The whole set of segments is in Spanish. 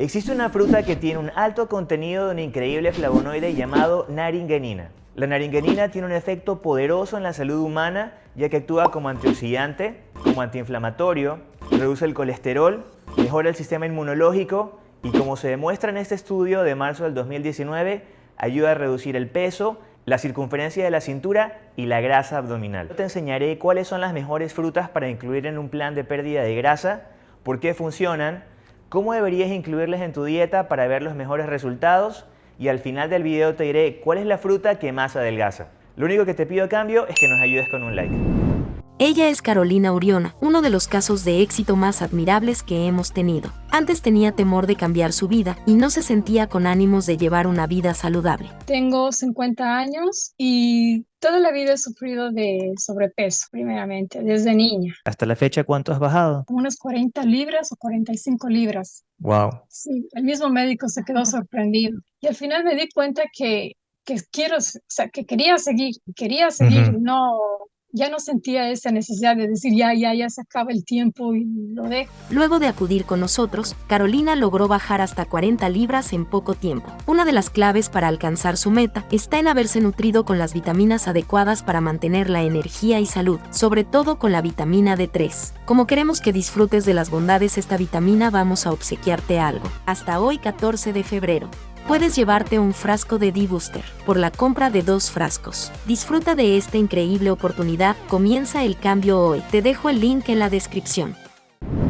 Existe una fruta que tiene un alto contenido de un increíble flavonoide llamado naringenina. La naringenina tiene un efecto poderoso en la salud humana ya que actúa como antioxidante, como antiinflamatorio, reduce el colesterol, mejora el sistema inmunológico y como se demuestra en este estudio de marzo del 2019, ayuda a reducir el peso, la circunferencia de la cintura y la grasa abdominal. Te enseñaré cuáles son las mejores frutas para incluir en un plan de pérdida de grasa, por qué funcionan, cómo deberías incluirlas en tu dieta para ver los mejores resultados y al final del video te diré cuál es la fruta que más adelgaza. Lo único que te pido a cambio es que nos ayudes con un like. Ella es Carolina Uriona, uno de los casos de éxito más admirables que hemos tenido. Antes tenía temor de cambiar su vida y no se sentía con ánimos de llevar una vida saludable. Tengo 50 años y toda la vida he sufrido de sobrepeso, primeramente, desde niña. ¿Hasta la fecha cuánto has bajado? Unas 40 libras o 45 libras. Wow. Sí, el mismo médico se quedó sorprendido. Y al final me di cuenta que, que quiero, o sea, que quería seguir, quería seguir, no ya no sentía esa necesidad de decir ya, ya, ya se acaba el tiempo y lo dejo. Luego de acudir con nosotros, Carolina logró bajar hasta 40 libras en poco tiempo. Una de las claves para alcanzar su meta está en haberse nutrido con las vitaminas adecuadas para mantener la energía y salud, sobre todo con la vitamina D3. Como queremos que disfrutes de las bondades esta vitamina, vamos a obsequiarte algo. Hasta hoy 14 de febrero puedes llevarte un frasco de D-Booster por la compra de dos frascos. Disfruta de esta increíble oportunidad, comienza el cambio hoy. Te dejo el link en la descripción.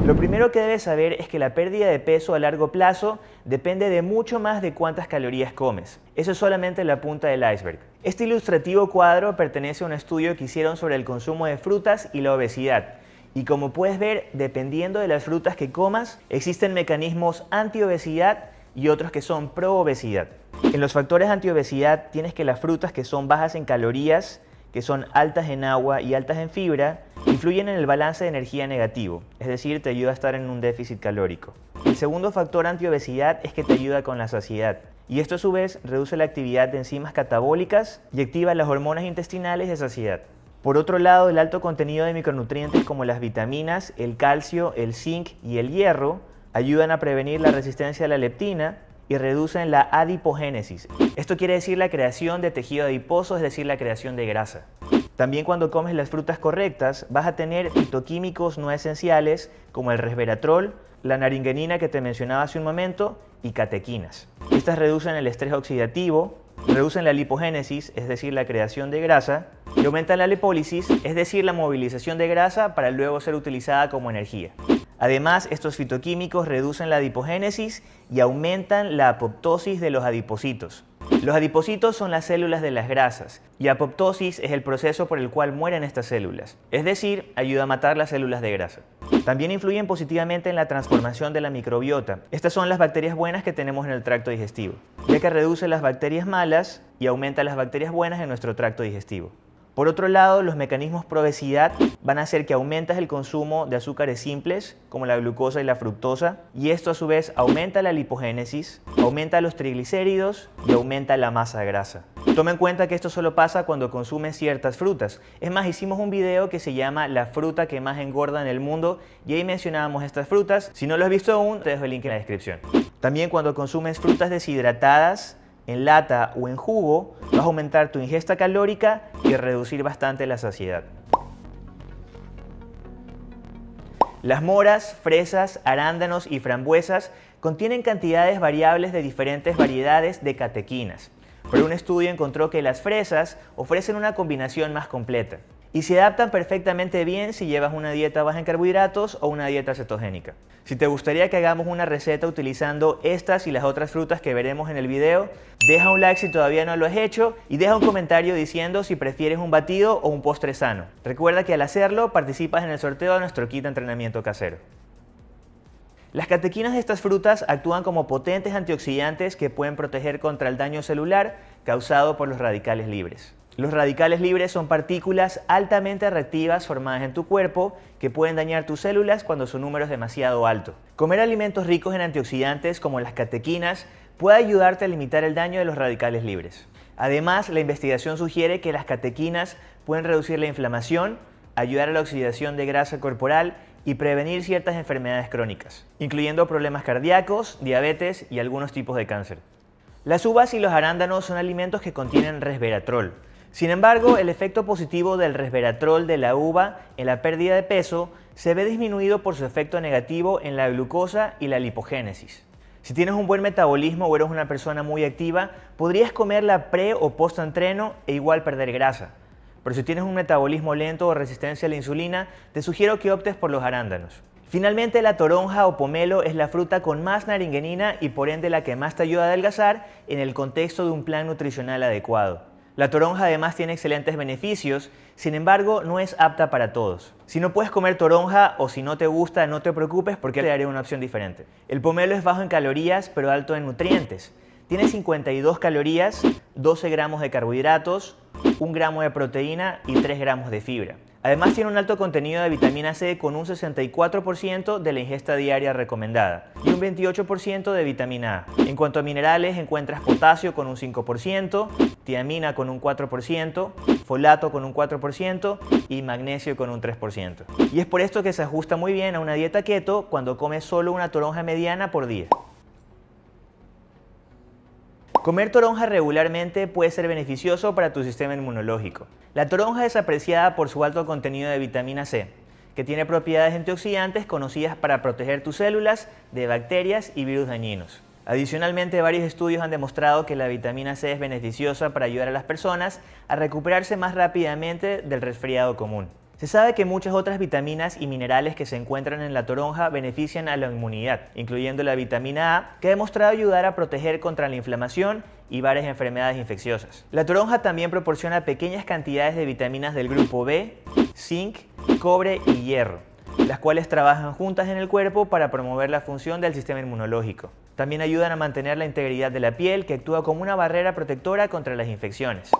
Lo primero que debes saber es que la pérdida de peso a largo plazo depende de mucho más de cuántas calorías comes. Eso es solamente la punta del iceberg. Este ilustrativo cuadro pertenece a un estudio que hicieron sobre el consumo de frutas y la obesidad. Y como puedes ver, dependiendo de las frutas que comas, existen mecanismos anti-obesidad y otros que son pro-obesidad. En los factores anti-obesidad tienes que las frutas que son bajas en calorías, que son altas en agua y altas en fibra, influyen en el balance de energía negativo, es decir, te ayuda a estar en un déficit calórico. El segundo factor anti-obesidad es que te ayuda con la saciedad, y esto a su vez reduce la actividad de enzimas catabólicas y activa las hormonas intestinales de saciedad. Por otro lado, el alto contenido de micronutrientes como las vitaminas, el calcio, el zinc y el hierro ayudan a prevenir la resistencia a la leptina y reducen la adipogénesis. Esto quiere decir la creación de tejido adiposo, es decir, la creación de grasa. También cuando comes las frutas correctas vas a tener fitoquímicos no esenciales como el resveratrol, la naringenina que te mencionaba hace un momento y catequinas. Estas reducen el estrés oxidativo, reducen la lipogénesis, es decir, la creación de grasa, y aumentan la lipólisis, es decir, la movilización de grasa para luego ser utilizada como energía. Además, estos fitoquímicos reducen la adipogénesis y aumentan la apoptosis de los adipocitos. Los adipocitos son las células de las grasas y apoptosis es el proceso por el cual mueren estas células, es decir, ayuda a matar las células de grasa. También influyen positivamente en la transformación de la microbiota. Estas son las bacterias buenas que tenemos en el tracto digestivo, ya que reduce las bacterias malas y aumenta las bacterias buenas en nuestro tracto digestivo. Por otro lado, los mecanismos pro obesidad van a hacer que aumentas el consumo de azúcares simples, como la glucosa y la fructosa, y esto a su vez aumenta la lipogénesis, aumenta los triglicéridos y aumenta la masa grasa. Toma en cuenta que esto solo pasa cuando consumes ciertas frutas. Es más, hicimos un video que se llama La fruta que más engorda en el mundo y ahí mencionábamos estas frutas. Si no lo has visto aún, te dejo el link en la descripción. También cuando consumes frutas deshidratadas, en lata o en jugo, vas a aumentar tu ingesta calórica y reducir bastante la saciedad. Las moras, fresas, arándanos y frambuesas contienen cantidades variables de diferentes variedades de catequinas, pero un estudio encontró que las fresas ofrecen una combinación más completa y se adaptan perfectamente bien si llevas una dieta baja en carbohidratos o una dieta cetogénica. Si te gustaría que hagamos una receta utilizando estas y las otras frutas que veremos en el video, deja un like si todavía no lo has hecho y deja un comentario diciendo si prefieres un batido o un postre sano. Recuerda que al hacerlo participas en el sorteo de nuestro kit de entrenamiento casero. Las catequinas de estas frutas actúan como potentes antioxidantes que pueden proteger contra el daño celular causado por los radicales libres. Los radicales libres son partículas altamente reactivas formadas en tu cuerpo que pueden dañar tus células cuando su número es demasiado alto. Comer alimentos ricos en antioxidantes como las catequinas puede ayudarte a limitar el daño de los radicales libres. Además, la investigación sugiere que las catequinas pueden reducir la inflamación, ayudar a la oxidación de grasa corporal y prevenir ciertas enfermedades crónicas, incluyendo problemas cardíacos, diabetes y algunos tipos de cáncer. Las uvas y los arándanos son alimentos que contienen resveratrol. Sin embargo, el efecto positivo del resveratrol de la uva en la pérdida de peso se ve disminuido por su efecto negativo en la glucosa y la lipogénesis. Si tienes un buen metabolismo o eres una persona muy activa, podrías comerla pre o post entreno e igual perder grasa. Pero si tienes un metabolismo lento o resistencia a la insulina, te sugiero que optes por los arándanos. Finalmente, la toronja o pomelo es la fruta con más naringenina y por ende la que más te ayuda a adelgazar en el contexto de un plan nutricional adecuado. La toronja además tiene excelentes beneficios, sin embargo no es apta para todos. Si no puedes comer toronja o si no te gusta, no te preocupes porque te daré una opción diferente. El pomelo es bajo en calorías pero alto en nutrientes. Tiene 52 calorías, 12 gramos de carbohidratos, 1 gramo de proteína y 3 gramos de fibra. Además tiene un alto contenido de vitamina C con un 64% de la ingesta diaria recomendada y un 28% de vitamina A. En cuanto a minerales encuentras potasio con un 5%, tiamina con un 4%, folato con un 4% y magnesio con un 3%. Y es por esto que se ajusta muy bien a una dieta keto cuando comes solo una toronja mediana por día. Comer toronja regularmente puede ser beneficioso para tu sistema inmunológico. La toronja es apreciada por su alto contenido de vitamina C, que tiene propiedades antioxidantes conocidas para proteger tus células de bacterias y virus dañinos. Adicionalmente, varios estudios han demostrado que la vitamina C es beneficiosa para ayudar a las personas a recuperarse más rápidamente del resfriado común. Se sabe que muchas otras vitaminas y minerales que se encuentran en la toronja benefician a la inmunidad, incluyendo la vitamina A, que ha demostrado ayudar a proteger contra la inflamación y varias enfermedades infecciosas. La toronja también proporciona pequeñas cantidades de vitaminas del grupo B, zinc, cobre y hierro, las cuales trabajan juntas en el cuerpo para promover la función del sistema inmunológico. También ayudan a mantener la integridad de la piel, que actúa como una barrera protectora contra las infecciones.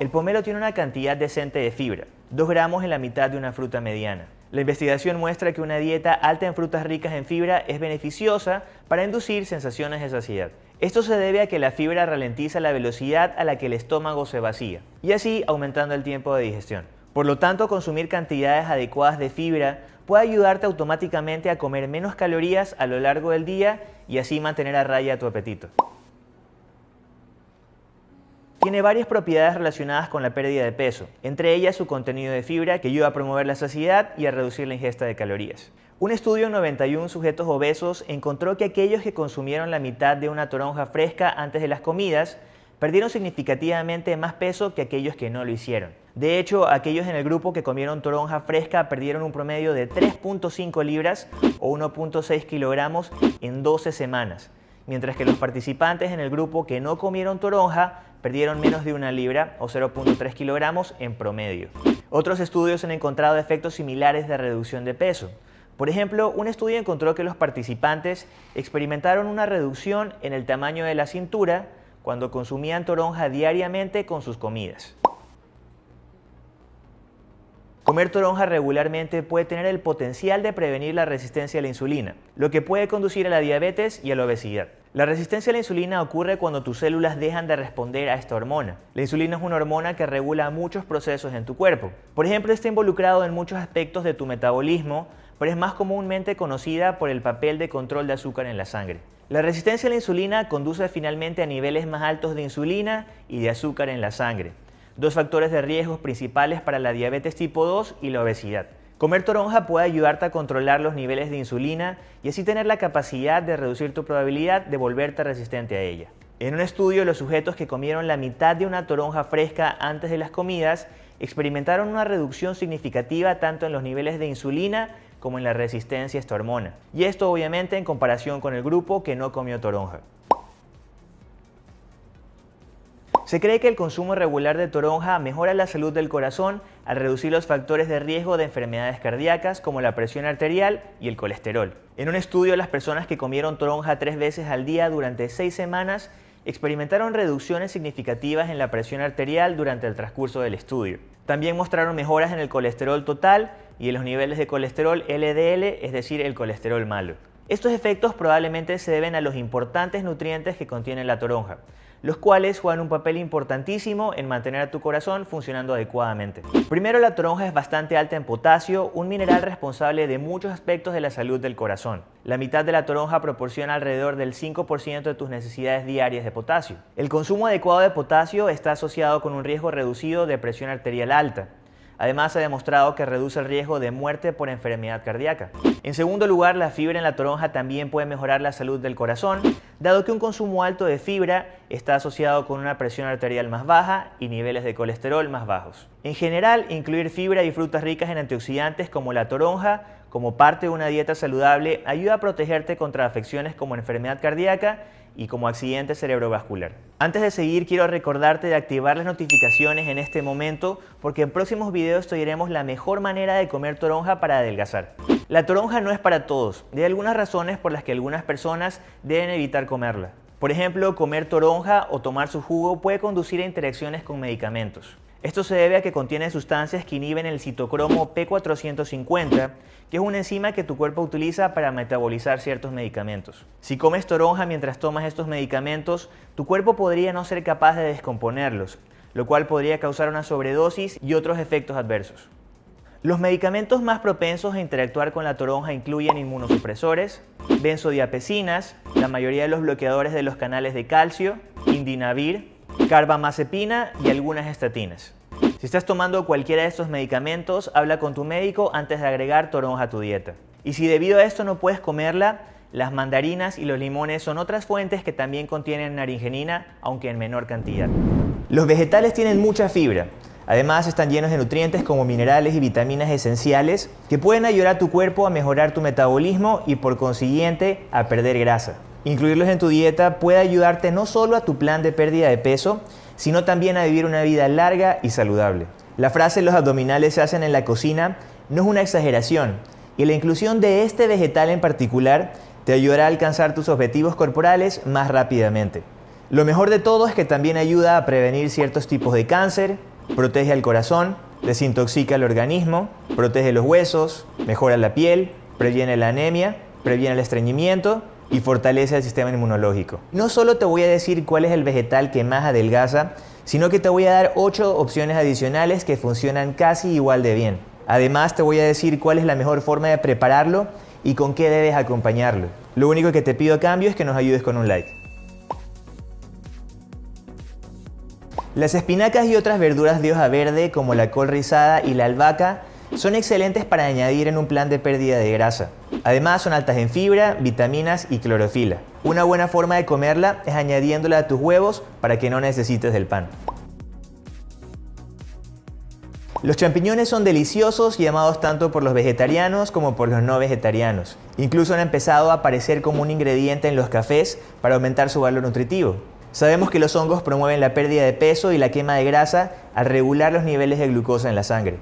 El pomelo tiene una cantidad decente de fibra, 2 gramos en la mitad de una fruta mediana. La investigación muestra que una dieta alta en frutas ricas en fibra es beneficiosa para inducir sensaciones de saciedad. Esto se debe a que la fibra ralentiza la velocidad a la que el estómago se vacía, y así aumentando el tiempo de digestión. Por lo tanto, consumir cantidades adecuadas de fibra puede ayudarte automáticamente a comer menos calorías a lo largo del día y así mantener a raya tu apetito. Tiene varias propiedades relacionadas con la pérdida de peso, entre ellas su contenido de fibra que ayuda a promover la saciedad y a reducir la ingesta de calorías. Un estudio en 91 sujetos obesos encontró que aquellos que consumieron la mitad de una toronja fresca antes de las comidas perdieron significativamente más peso que aquellos que no lo hicieron. De hecho, aquellos en el grupo que comieron toronja fresca perdieron un promedio de 3.5 libras o 1.6 kilogramos en 12 semanas, mientras que los participantes en el grupo que no comieron toronja perdieron menos de una libra o 0.3 kilogramos en promedio. Otros estudios han encontrado efectos similares de reducción de peso. Por ejemplo, un estudio encontró que los participantes experimentaron una reducción en el tamaño de la cintura cuando consumían toronja diariamente con sus comidas. Comer toronja regularmente puede tener el potencial de prevenir la resistencia a la insulina, lo que puede conducir a la diabetes y a la obesidad. La resistencia a la insulina ocurre cuando tus células dejan de responder a esta hormona. La insulina es una hormona que regula muchos procesos en tu cuerpo. Por ejemplo, está involucrado en muchos aspectos de tu metabolismo, pero es más comúnmente conocida por el papel de control de azúcar en la sangre. La resistencia a la insulina conduce finalmente a niveles más altos de insulina y de azúcar en la sangre dos factores de riesgos principales para la diabetes tipo 2 y la obesidad. Comer toronja puede ayudarte a controlar los niveles de insulina y así tener la capacidad de reducir tu probabilidad de volverte resistente a ella. En un estudio, los sujetos que comieron la mitad de una toronja fresca antes de las comidas experimentaron una reducción significativa tanto en los niveles de insulina como en la resistencia a esta hormona. Y esto obviamente en comparación con el grupo que no comió toronja. Se cree que el consumo regular de toronja mejora la salud del corazón al reducir los factores de riesgo de enfermedades cardíacas como la presión arterial y el colesterol. En un estudio, las personas que comieron toronja tres veces al día durante seis semanas experimentaron reducciones significativas en la presión arterial durante el transcurso del estudio. También mostraron mejoras en el colesterol total y en los niveles de colesterol LDL, es decir, el colesterol malo. Estos efectos probablemente se deben a los importantes nutrientes que contiene la toronja, los cuales juegan un papel importantísimo en mantener a tu corazón funcionando adecuadamente. Primero, la toronja es bastante alta en potasio, un mineral responsable de muchos aspectos de la salud del corazón. La mitad de la toronja proporciona alrededor del 5% de tus necesidades diarias de potasio. El consumo adecuado de potasio está asociado con un riesgo reducido de presión arterial alta. Además, ha demostrado que reduce el riesgo de muerte por enfermedad cardíaca. En segundo lugar, la fibra en la toronja también puede mejorar la salud del corazón, dado que un consumo alto de fibra está asociado con una presión arterial más baja y niveles de colesterol más bajos. En general, incluir fibra y frutas ricas en antioxidantes como la toronja como parte de una dieta saludable ayuda a protegerte contra afecciones como enfermedad cardíaca y como accidente cerebrovascular. Antes de seguir, quiero recordarte de activar las notificaciones en este momento porque en próximos videos te diremos la mejor manera de comer toronja para adelgazar. La toronja no es para todos, hay algunas razones por las que algunas personas deben evitar comerla. Por ejemplo, comer toronja o tomar su jugo puede conducir a interacciones con medicamentos. Esto se debe a que contiene sustancias que inhiben el citocromo P450, que es una enzima que tu cuerpo utiliza para metabolizar ciertos medicamentos. Si comes toronja mientras tomas estos medicamentos, tu cuerpo podría no ser capaz de descomponerlos, lo cual podría causar una sobredosis y otros efectos adversos. Los medicamentos más propensos a interactuar con la toronja incluyen inmunosupresores, benzodiapecinas, la mayoría de los bloqueadores de los canales de calcio, indinavir, carbamazepina y algunas estatinas. Si estás tomando cualquiera de estos medicamentos, habla con tu médico antes de agregar toronja a tu dieta. Y si debido a esto no puedes comerla, las mandarinas y los limones son otras fuentes que también contienen naringenina, aunque en menor cantidad. Los vegetales tienen mucha fibra. Además están llenos de nutrientes como minerales y vitaminas esenciales que pueden ayudar a tu cuerpo a mejorar tu metabolismo y por consiguiente a perder grasa. Incluirlos en tu dieta puede ayudarte no solo a tu plan de pérdida de peso, sino también a vivir una vida larga y saludable. La frase los abdominales se hacen en la cocina no es una exageración y la inclusión de este vegetal en particular te ayudará a alcanzar tus objetivos corporales más rápidamente. Lo mejor de todo es que también ayuda a prevenir ciertos tipos de cáncer, protege al corazón, desintoxica el organismo, protege los huesos, mejora la piel, previene la anemia, previene el estreñimiento y fortalece el sistema inmunológico. No solo te voy a decir cuál es el vegetal que más adelgaza, sino que te voy a dar 8 opciones adicionales que funcionan casi igual de bien. Además te voy a decir cuál es la mejor forma de prepararlo y con qué debes acompañarlo. Lo único que te pido a cambio es que nos ayudes con un like. Las espinacas y otras verduras de hoja verde como la col rizada y la albahaca son excelentes para añadir en un plan de pérdida de grasa. Además son altas en fibra, vitaminas y clorofila. Una buena forma de comerla es añadiéndola a tus huevos para que no necesites del pan. Los champiñones son deliciosos y amados tanto por los vegetarianos como por los no vegetarianos. Incluso han empezado a aparecer como un ingrediente en los cafés para aumentar su valor nutritivo. Sabemos que los hongos promueven la pérdida de peso y la quema de grasa al regular los niveles de glucosa en la sangre.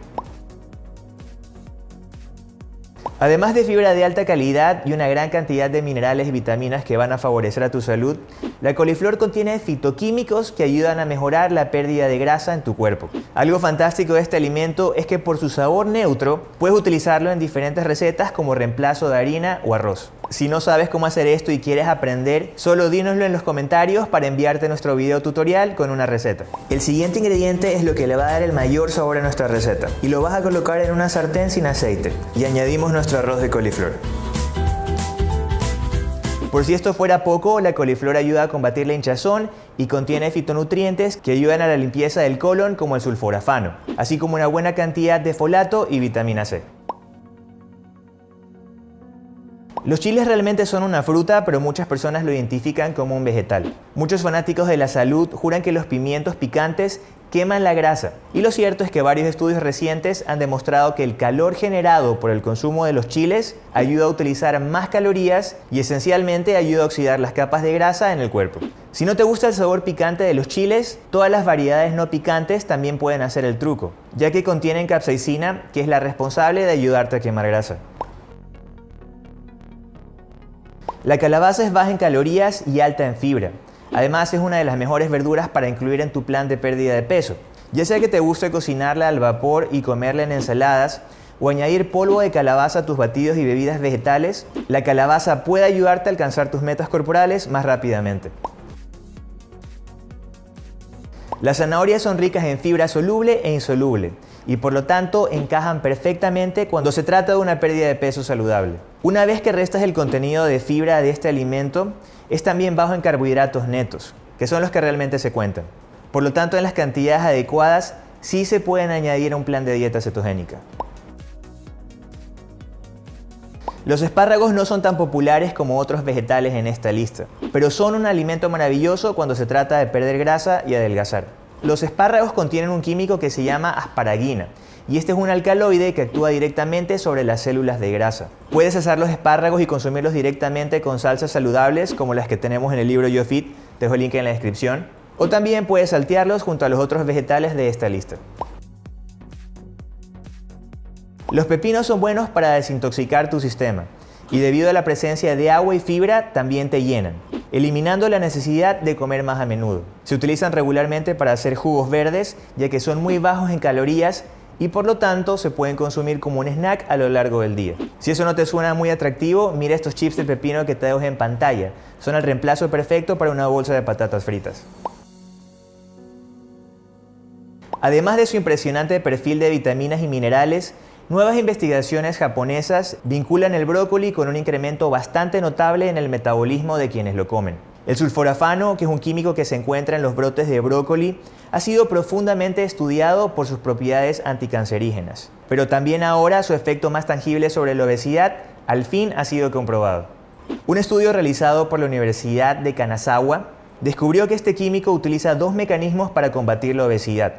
Además de fibra de alta calidad y una gran cantidad de minerales y vitaminas que van a favorecer a tu salud, la coliflor contiene fitoquímicos que ayudan a mejorar la pérdida de grasa en tu cuerpo. Algo fantástico de este alimento es que por su sabor neutro puedes utilizarlo en diferentes recetas como reemplazo de harina o arroz. Si no sabes cómo hacer esto y quieres aprender, solo dínoslo en los comentarios para enviarte nuestro video tutorial con una receta. El siguiente ingrediente es lo que le va a dar el mayor sabor a nuestra receta y lo vas a colocar en una sartén sin aceite y añadimos nuestro arroz de coliflor. Por si esto fuera poco, la coliflor ayuda a combatir la hinchazón y contiene fitonutrientes que ayudan a la limpieza del colon como el sulforafano, así como una buena cantidad de folato y vitamina C. Los chiles realmente son una fruta, pero muchas personas lo identifican como un vegetal. Muchos fanáticos de la salud juran que los pimientos picantes queman la grasa. Y lo cierto es que varios estudios recientes han demostrado que el calor generado por el consumo de los chiles ayuda a utilizar más calorías y esencialmente ayuda a oxidar las capas de grasa en el cuerpo. Si no te gusta el sabor picante de los chiles, todas las variedades no picantes también pueden hacer el truco, ya que contienen capsaicina, que es la responsable de ayudarte a quemar grasa. La calabaza es baja en calorías y alta en fibra. Además es una de las mejores verduras para incluir en tu plan de pérdida de peso. Ya sea que te guste cocinarla al vapor y comerla en ensaladas, o añadir polvo de calabaza a tus batidos y bebidas vegetales, la calabaza puede ayudarte a alcanzar tus metas corporales más rápidamente. Las zanahorias son ricas en fibra soluble e insoluble y por lo tanto encajan perfectamente cuando se trata de una pérdida de peso saludable. Una vez que restas el contenido de fibra de este alimento, es también bajo en carbohidratos netos, que son los que realmente se cuentan. Por lo tanto, en las cantidades adecuadas sí se pueden añadir a un plan de dieta cetogénica. Los espárragos no son tan populares como otros vegetales en esta lista, pero son un alimento maravilloso cuando se trata de perder grasa y adelgazar. Los espárragos contienen un químico que se llama asparagina, y este es un alcaloide que actúa directamente sobre las células de grasa. Puedes asar los espárragos y consumirlos directamente con salsas saludables como las que tenemos en el libro YoFit, te dejo el link en la descripción, o también puedes saltearlos junto a los otros vegetales de esta lista. Los pepinos son buenos para desintoxicar tu sistema y debido a la presencia de agua y fibra también te llenan, eliminando la necesidad de comer más a menudo. Se utilizan regularmente para hacer jugos verdes ya que son muy bajos en calorías y por lo tanto se pueden consumir como un snack a lo largo del día. Si eso no te suena muy atractivo, mira estos chips de pepino que te dejo en pantalla. Son el reemplazo perfecto para una bolsa de patatas fritas. Además de su impresionante perfil de vitaminas y minerales, Nuevas investigaciones japonesas vinculan el brócoli con un incremento bastante notable en el metabolismo de quienes lo comen. El sulforafano, que es un químico que se encuentra en los brotes de brócoli, ha sido profundamente estudiado por sus propiedades anticancerígenas. Pero también ahora su efecto más tangible sobre la obesidad al fin ha sido comprobado. Un estudio realizado por la Universidad de Kanazawa descubrió que este químico utiliza dos mecanismos para combatir la obesidad.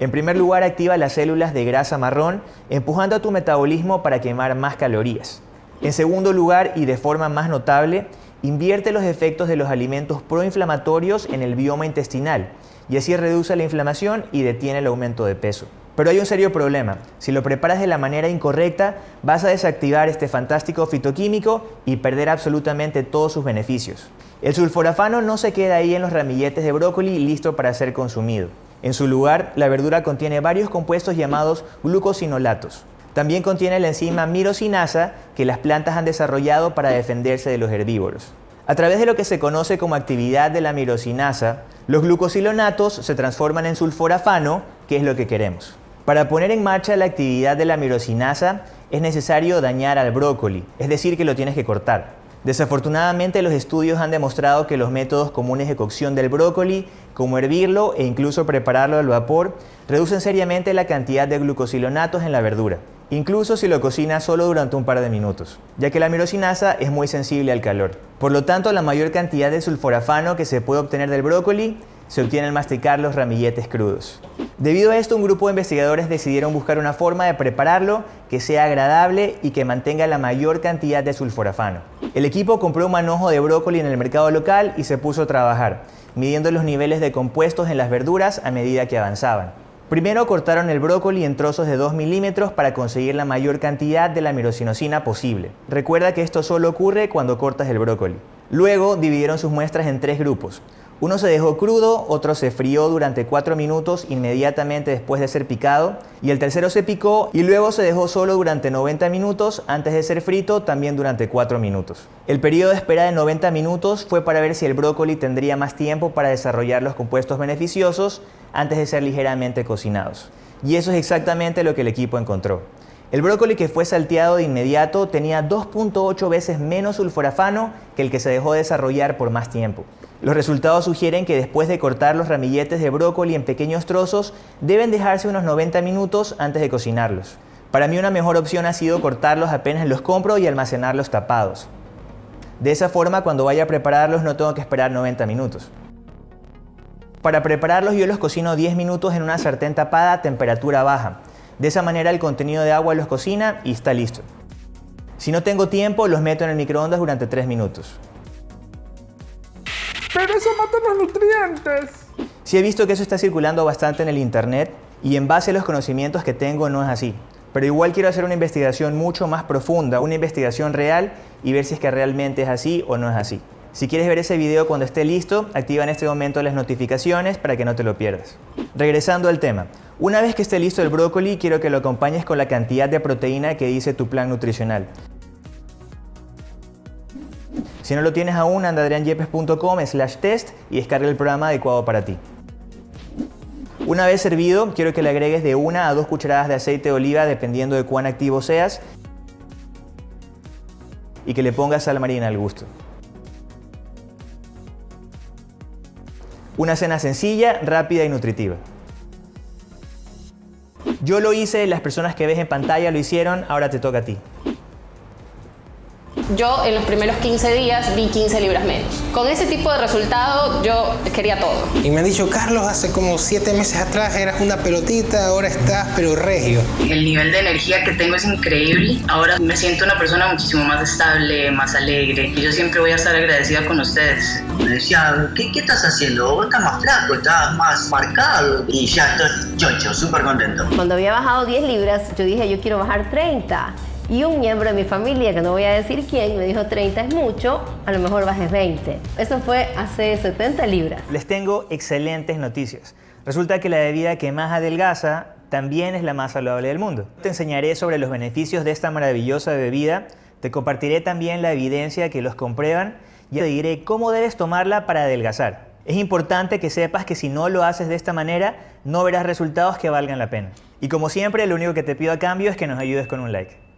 En primer lugar, activa las células de grasa marrón, empujando a tu metabolismo para quemar más calorías. En segundo lugar, y de forma más notable, invierte los efectos de los alimentos proinflamatorios en el bioma intestinal y así reduce la inflamación y detiene el aumento de peso. Pero hay un serio problema. Si lo preparas de la manera incorrecta, vas a desactivar este fantástico fitoquímico y perder absolutamente todos sus beneficios. El sulforafano no se queda ahí en los ramilletes de brócoli listo para ser consumido. En su lugar, la verdura contiene varios compuestos llamados glucosinolatos. También contiene la enzima mirosinasa que las plantas han desarrollado para defenderse de los herbívoros. A través de lo que se conoce como actividad de la mirosinasa, los glucosilonatos se transforman en sulforafano, que es lo que queremos. Para poner en marcha la actividad de la mirosinasa es necesario dañar al brócoli, es decir, que lo tienes que cortar. Desafortunadamente los estudios han demostrado que los métodos comunes de cocción del brócoli, como hervirlo e incluso prepararlo al vapor, reducen seriamente la cantidad de glucosilonatos en la verdura, incluso si lo cocinas solo durante un par de minutos, ya que la mirosinasa es muy sensible al calor. Por lo tanto, la mayor cantidad de sulforafano que se puede obtener del brócoli se obtiene al masticar los ramilletes crudos. Debido a esto, un grupo de investigadores decidieron buscar una forma de prepararlo que sea agradable y que mantenga la mayor cantidad de sulforafano. El equipo compró un manojo de brócoli en el mercado local y se puso a trabajar, midiendo los niveles de compuestos en las verduras a medida que avanzaban. Primero cortaron el brócoli en trozos de 2 milímetros para conseguir la mayor cantidad de la mirosinosina posible. Recuerda que esto solo ocurre cuando cortas el brócoli. Luego dividieron sus muestras en tres grupos. Uno se dejó crudo, otro se frió durante 4 minutos inmediatamente después de ser picado y el tercero se picó y luego se dejó solo durante 90 minutos antes de ser frito también durante 4 minutos. El periodo de espera de 90 minutos fue para ver si el brócoli tendría más tiempo para desarrollar los compuestos beneficiosos antes de ser ligeramente cocinados. Y eso es exactamente lo que el equipo encontró. El brócoli que fue salteado de inmediato tenía 2.8 veces menos sulforafano que el que se dejó desarrollar por más tiempo. Los resultados sugieren que después de cortar los ramilletes de brócoli en pequeños trozos, deben dejarse unos 90 minutos antes de cocinarlos. Para mí una mejor opción ha sido cortarlos apenas los compro y almacenarlos tapados. De esa forma cuando vaya a prepararlos no tengo que esperar 90 minutos. Para prepararlos yo los cocino 10 minutos en una sartén tapada a temperatura baja. De esa manera el contenido de agua los cocina y está listo. Si no tengo tiempo los meto en el microondas durante 3 minutos. Pero eso mata los nutrientes. Sí he visto que eso está circulando bastante en el internet y en base a los conocimientos que tengo no es así. Pero igual quiero hacer una investigación mucho más profunda, una investigación real y ver si es que realmente es así o no es así. Si quieres ver ese video cuando esté listo, activa en este momento las notificaciones para que no te lo pierdas. Regresando al tema, una vez que esté listo el brócoli, quiero que lo acompañes con la cantidad de proteína que dice tu plan nutricional. Si no lo tienes aún, anda adrianyepes.com slash test y descarga el programa adecuado para ti. Una vez servido, quiero que le agregues de una a dos cucharadas de aceite de oliva dependiendo de cuán activo seas y que le pongas sal marina al gusto. Una cena sencilla, rápida y nutritiva. Yo lo hice, las personas que ves en pantalla lo hicieron, ahora te toca a ti. Yo en los primeros 15 días vi 15 libras menos. Con ese tipo de resultado yo quería todo. Y me han dicho, Carlos, hace como 7 meses atrás eras una pelotita, ahora estás pero regio. El nivel de energía que tengo es increíble. Ahora me siento una persona muchísimo más estable, más alegre. Y yo siempre voy a estar agradecida con ustedes. Me decía, ¿qué, qué estás haciendo? Vos estás más flaco, estás más marcado. Y ya estoy chocho, súper contento. Cuando había bajado 10 libras, yo dije, yo quiero bajar 30. Y un miembro de mi familia, que no voy a decir quién, me dijo 30 es mucho, a lo mejor bajes 20. Eso fue hace 70 libras. Les tengo excelentes noticias. Resulta que la bebida que más adelgaza también es la más saludable del mundo. Te enseñaré sobre los beneficios de esta maravillosa bebida, te compartiré también la evidencia que los comprueban y te diré cómo debes tomarla para adelgazar. Es importante que sepas que si no lo haces de esta manera, no verás resultados que valgan la pena. Y como siempre, lo único que te pido a cambio es que nos ayudes con un like.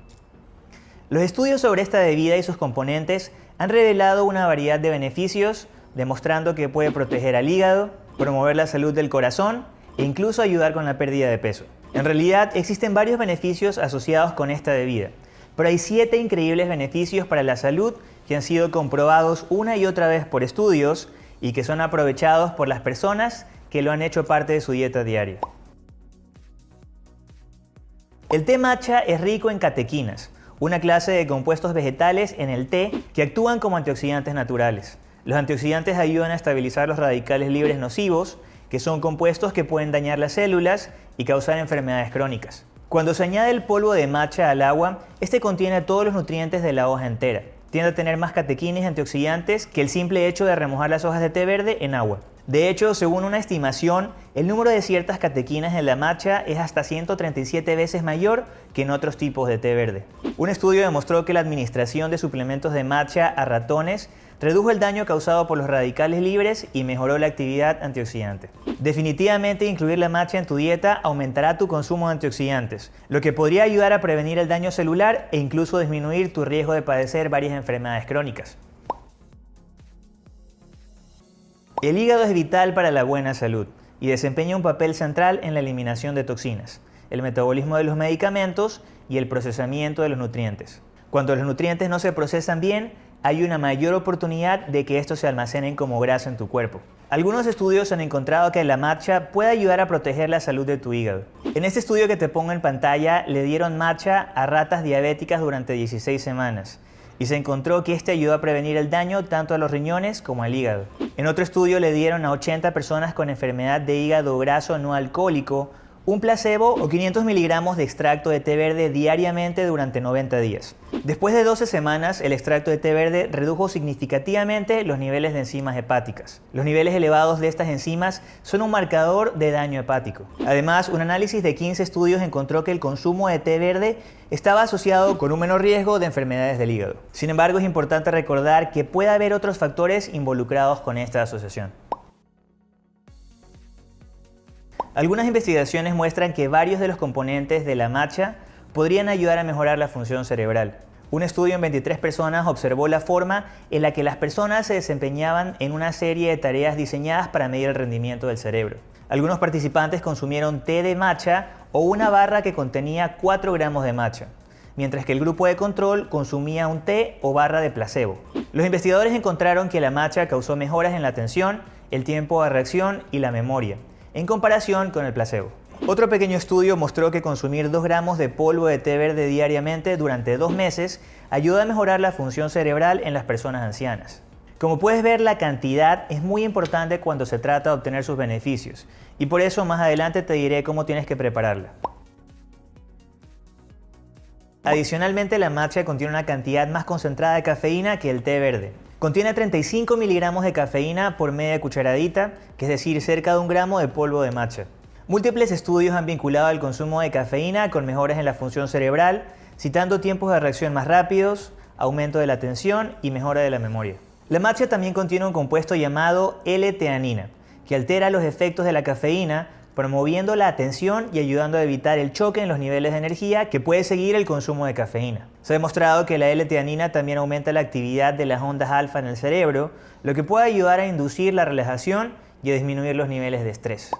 Los estudios sobre esta bebida y sus componentes han revelado una variedad de beneficios, demostrando que puede proteger al hígado, promover la salud del corazón e incluso ayudar con la pérdida de peso. En realidad existen varios beneficios asociados con esta bebida, pero hay siete increíbles beneficios para la salud que han sido comprobados una y otra vez por estudios y que son aprovechados por las personas que lo han hecho parte de su dieta diaria. El té matcha es rico en catequinas, una clase de compuestos vegetales en el té que actúan como antioxidantes naturales. Los antioxidantes ayudan a estabilizar los radicales libres nocivos, que son compuestos que pueden dañar las células y causar enfermedades crónicas. Cuando se añade el polvo de matcha al agua, este contiene todos los nutrientes de la hoja entera. Tiende a tener más catequinas y antioxidantes que el simple hecho de remojar las hojas de té verde en agua. De hecho, según una estimación, el número de ciertas catequinas en la matcha es hasta 137 veces mayor que en otros tipos de té verde. Un estudio demostró que la administración de suplementos de matcha a ratones redujo el daño causado por los radicales libres y mejoró la actividad antioxidante. Definitivamente incluir la matcha en tu dieta aumentará tu consumo de antioxidantes, lo que podría ayudar a prevenir el daño celular e incluso disminuir tu riesgo de padecer varias enfermedades crónicas. El hígado es vital para la buena salud y desempeña un papel central en la eliminación de toxinas, el metabolismo de los medicamentos y el procesamiento de los nutrientes. Cuando los nutrientes no se procesan bien, hay una mayor oportunidad de que estos se almacenen como grasa en tu cuerpo. Algunos estudios han encontrado que la matcha puede ayudar a proteger la salud de tu hígado. En este estudio que te pongo en pantalla, le dieron matcha a ratas diabéticas durante 16 semanas y se encontró que este ayudó a prevenir el daño tanto a los riñones como al hígado. En otro estudio le dieron a 80 personas con enfermedad de hígado graso no alcohólico un placebo o 500 miligramos de extracto de té verde diariamente durante 90 días. Después de 12 semanas, el extracto de té verde redujo significativamente los niveles de enzimas hepáticas. Los niveles elevados de estas enzimas son un marcador de daño hepático. Además, un análisis de 15 estudios encontró que el consumo de té verde estaba asociado con un menor riesgo de enfermedades del hígado. Sin embargo, es importante recordar que puede haber otros factores involucrados con esta asociación. Algunas investigaciones muestran que varios de los componentes de la matcha podrían ayudar a mejorar la función cerebral. Un estudio en 23 personas observó la forma en la que las personas se desempeñaban en una serie de tareas diseñadas para medir el rendimiento del cerebro. Algunos participantes consumieron té de matcha o una barra que contenía 4 gramos de matcha, mientras que el grupo de control consumía un té o barra de placebo. Los investigadores encontraron que la matcha causó mejoras en la atención, el tiempo de reacción y la memoria, en comparación con el placebo. Otro pequeño estudio mostró que consumir 2 gramos de polvo de té verde diariamente durante dos meses ayuda a mejorar la función cerebral en las personas ancianas. Como puedes ver, la cantidad es muy importante cuando se trata de obtener sus beneficios y por eso más adelante te diré cómo tienes que prepararla. Adicionalmente, la matcha contiene una cantidad más concentrada de cafeína que el té verde. Contiene 35 miligramos de cafeína por media cucharadita, que es decir, cerca de un gramo de polvo de matcha. Múltiples estudios han vinculado el consumo de cafeína con mejoras en la función cerebral, citando tiempos de reacción más rápidos, aumento de la atención y mejora de la memoria. La matcha también contiene un compuesto llamado L-teanina, que altera los efectos de la cafeína promoviendo la atención y ayudando a evitar el choque en los niveles de energía que puede seguir el consumo de cafeína. Se ha demostrado que la L-teanina también aumenta la actividad de las ondas alfa en el cerebro, lo que puede ayudar a inducir la relajación y a disminuir los niveles de estrés.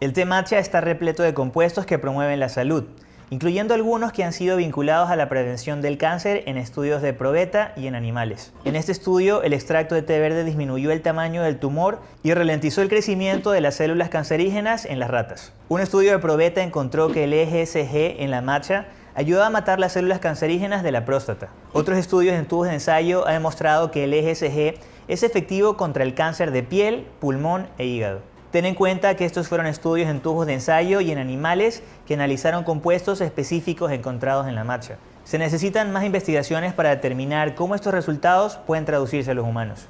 El té matcha está repleto de compuestos que promueven la salud, incluyendo algunos que han sido vinculados a la prevención del cáncer en estudios de probeta y en animales. En este estudio, el extracto de té verde disminuyó el tamaño del tumor y ralentizó el crecimiento de las células cancerígenas en las ratas. Un estudio de probeta encontró que el EGSG en la matcha ayuda a matar las células cancerígenas de la próstata. Otros estudios en tubos de ensayo han demostrado que el EGSG es efectivo contra el cáncer de piel, pulmón e hígado. Ten en cuenta que estos fueron estudios en tubos de ensayo y en animales que analizaron compuestos específicos encontrados en la matcha. Se necesitan más investigaciones para determinar cómo estos resultados pueden traducirse a los humanos.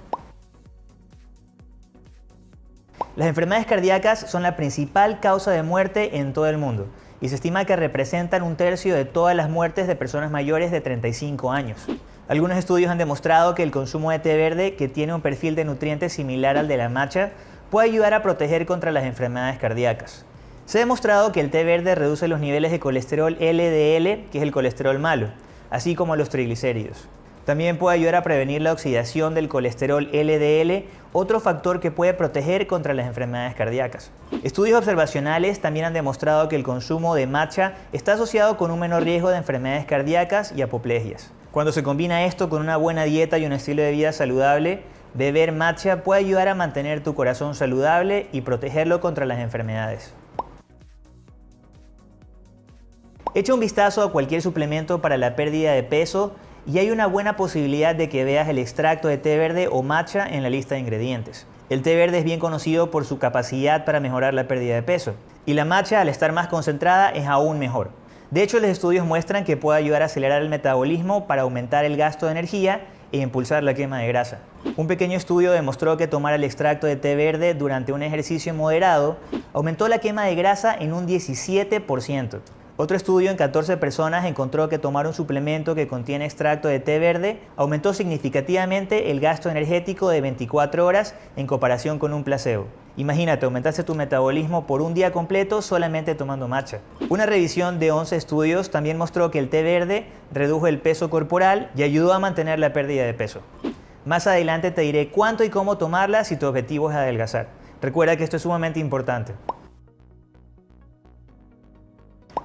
Las enfermedades cardíacas son la principal causa de muerte en todo el mundo y se estima que representan un tercio de todas las muertes de personas mayores de 35 años. Algunos estudios han demostrado que el consumo de té verde, que tiene un perfil de nutrientes similar al de la matcha, puede ayudar a proteger contra las enfermedades cardíacas. Se ha demostrado que el té verde reduce los niveles de colesterol LDL, que es el colesterol malo, así como los triglicéridos. También puede ayudar a prevenir la oxidación del colesterol LDL, otro factor que puede proteger contra las enfermedades cardíacas. Estudios observacionales también han demostrado que el consumo de matcha está asociado con un menor riesgo de enfermedades cardíacas y apoplegias. Cuando se combina esto con una buena dieta y un estilo de vida saludable, beber matcha puede ayudar a mantener tu corazón saludable y protegerlo contra las enfermedades. Echa un vistazo a cualquier suplemento para la pérdida de peso y hay una buena posibilidad de que veas el extracto de té verde o matcha en la lista de ingredientes. El té verde es bien conocido por su capacidad para mejorar la pérdida de peso y la matcha al estar más concentrada es aún mejor. De hecho, los estudios muestran que puede ayudar a acelerar el metabolismo para aumentar el gasto de energía e impulsar la quema de grasa. Un pequeño estudio demostró que tomar el extracto de té verde durante un ejercicio moderado aumentó la quema de grasa en un 17%. Otro estudio en 14 personas encontró que tomar un suplemento que contiene extracto de té verde aumentó significativamente el gasto energético de 24 horas en comparación con un placebo. Imagínate, aumentaste tu metabolismo por un día completo solamente tomando matcha. Una revisión de 11 estudios también mostró que el té verde redujo el peso corporal y ayudó a mantener la pérdida de peso. Más adelante te diré cuánto y cómo tomarla si tu objetivo es adelgazar. Recuerda que esto es sumamente importante.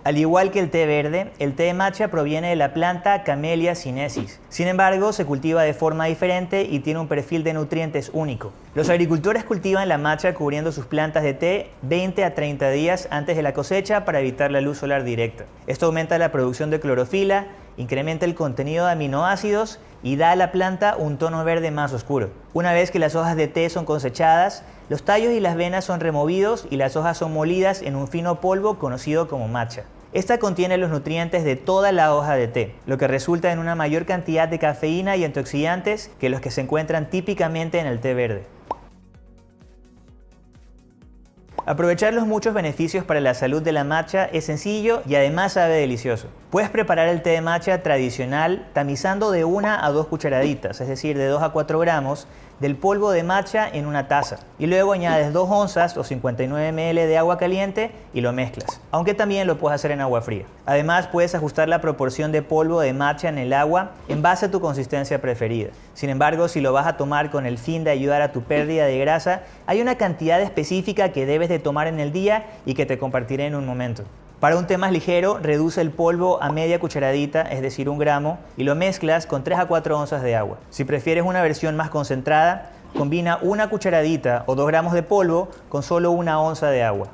Al igual que el té verde, el té de matcha proviene de la planta Camellia sinensis. Sin embargo, se cultiva de forma diferente y tiene un perfil de nutrientes único. Los agricultores cultivan la matcha cubriendo sus plantas de té 20 a 30 días antes de la cosecha para evitar la luz solar directa. Esto aumenta la producción de clorofila, incrementa el contenido de aminoácidos y da a la planta un tono verde más oscuro. Una vez que las hojas de té son cosechadas, los tallos y las venas son removidos y las hojas son molidas en un fino polvo conocido como matcha. Esta contiene los nutrientes de toda la hoja de té, lo que resulta en una mayor cantidad de cafeína y antioxidantes que los que se encuentran típicamente en el té verde. Aprovechar los muchos beneficios para la salud de la matcha es sencillo y además sabe delicioso. Puedes preparar el té de matcha tradicional tamizando de una a dos cucharaditas, es decir, de 2 a 4 gramos, del polvo de matcha en una taza y luego añades 2 onzas o 59 ml de agua caliente y lo mezclas, aunque también lo puedes hacer en agua fría. Además puedes ajustar la proporción de polvo de matcha en el agua en base a tu consistencia preferida. Sin embargo, si lo vas a tomar con el fin de ayudar a tu pérdida de grasa, hay una cantidad específica que debes de tomar en el día y que te compartiré en un momento. Para un té más ligero, reduce el polvo a media cucharadita, es decir, un gramo, y lo mezclas con 3 a 4 onzas de agua. Si prefieres una versión más concentrada, combina una cucharadita o 2 gramos de polvo con solo una onza de agua.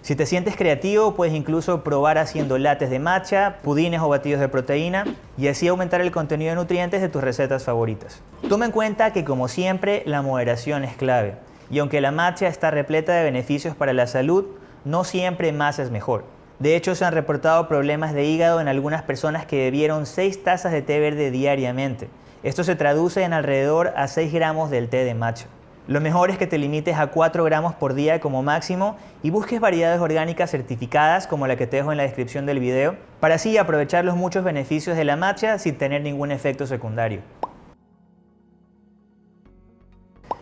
Si te sientes creativo, puedes incluso probar haciendo lates de matcha, pudines o batidos de proteína y así aumentar el contenido de nutrientes de tus recetas favoritas. Toma en cuenta que como siempre, la moderación es clave. Y aunque la matcha está repleta de beneficios para la salud, no siempre más es mejor. De hecho, se han reportado problemas de hígado en algunas personas que bebieron 6 tazas de té verde diariamente. Esto se traduce en alrededor a 6 gramos del té de matcha. Lo mejor es que te limites a 4 gramos por día como máximo y busques variedades orgánicas certificadas como la que te dejo en la descripción del video para así aprovechar los muchos beneficios de la matcha sin tener ningún efecto secundario.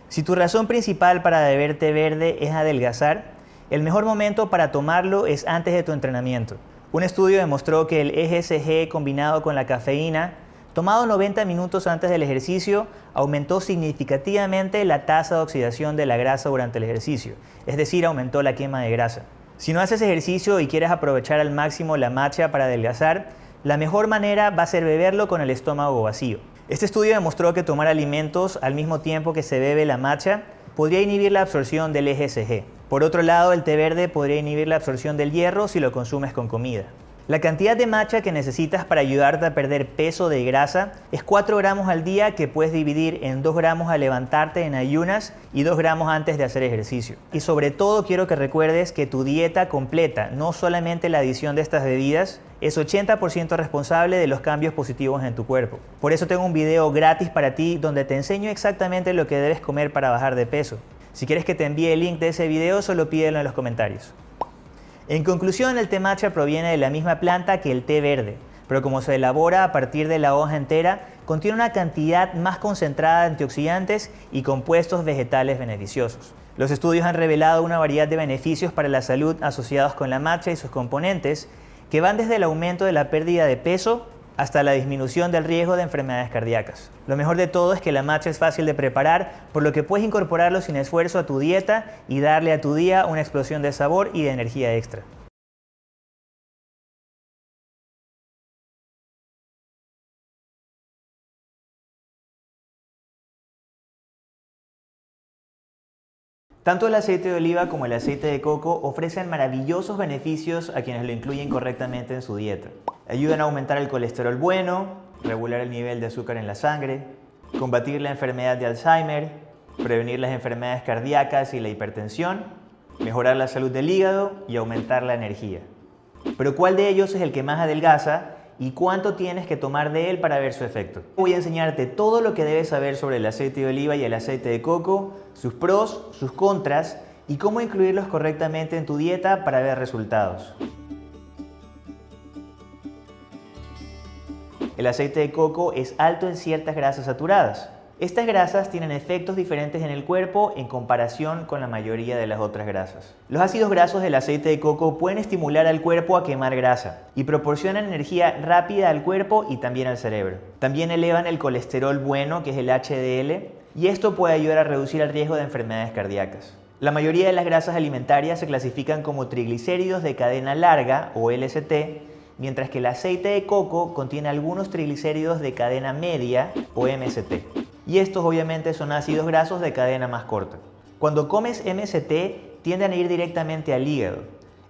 Si tu razón principal para beber té verde es adelgazar, el mejor momento para tomarlo es antes de tu entrenamiento. Un estudio demostró que el EGCG combinado con la cafeína, tomado 90 minutos antes del ejercicio, aumentó significativamente la tasa de oxidación de la grasa durante el ejercicio, es decir, aumentó la quema de grasa. Si no haces ejercicio y quieres aprovechar al máximo la matcha para adelgazar, la mejor manera va a ser beberlo con el estómago vacío. Este estudio demostró que tomar alimentos al mismo tiempo que se bebe la matcha podría inhibir la absorción del EGCG. Por otro lado, el té verde podría inhibir la absorción del hierro si lo consumes con comida. La cantidad de matcha que necesitas para ayudarte a perder peso de grasa es 4 gramos al día que puedes dividir en 2 gramos al levantarte en ayunas y 2 gramos antes de hacer ejercicio. Y sobre todo quiero que recuerdes que tu dieta completa, no solamente la adición de estas bebidas, es 80% responsable de los cambios positivos en tu cuerpo. Por eso tengo un video gratis para ti donde te enseño exactamente lo que debes comer para bajar de peso. Si quieres que te envíe el link de ese video, solo pídelo en los comentarios. En conclusión, el té matcha proviene de la misma planta que el té verde, pero como se elabora a partir de la hoja entera, contiene una cantidad más concentrada de antioxidantes y compuestos vegetales beneficiosos. Los estudios han revelado una variedad de beneficios para la salud asociados con la matcha y sus componentes, que van desde el aumento de la pérdida de peso hasta la disminución del riesgo de enfermedades cardíacas. Lo mejor de todo es que la matcha es fácil de preparar, por lo que puedes incorporarlo sin esfuerzo a tu dieta y darle a tu día una explosión de sabor y de energía extra. Tanto el aceite de oliva como el aceite de coco ofrecen maravillosos beneficios a quienes lo incluyen correctamente en su dieta. Ayudan a aumentar el colesterol bueno, regular el nivel de azúcar en la sangre, combatir la enfermedad de Alzheimer, prevenir las enfermedades cardíacas y la hipertensión, mejorar la salud del hígado y aumentar la energía. Pero ¿cuál de ellos es el que más adelgaza y cuánto tienes que tomar de él para ver su efecto. Voy a enseñarte todo lo que debes saber sobre el aceite de oliva y el aceite de coco, sus pros, sus contras y cómo incluirlos correctamente en tu dieta para ver resultados. El aceite de coco es alto en ciertas grasas saturadas, estas grasas tienen efectos diferentes en el cuerpo en comparación con la mayoría de las otras grasas. Los ácidos grasos del aceite de coco pueden estimular al cuerpo a quemar grasa y proporcionan energía rápida al cuerpo y también al cerebro. También elevan el colesterol bueno, que es el HDL, y esto puede ayudar a reducir el riesgo de enfermedades cardíacas. La mayoría de las grasas alimentarias se clasifican como triglicéridos de cadena larga o LST, mientras que el aceite de coco contiene algunos triglicéridos de cadena media o MST y estos obviamente son ácidos grasos de cadena más corta. Cuando comes MST tienden a ir directamente al hígado.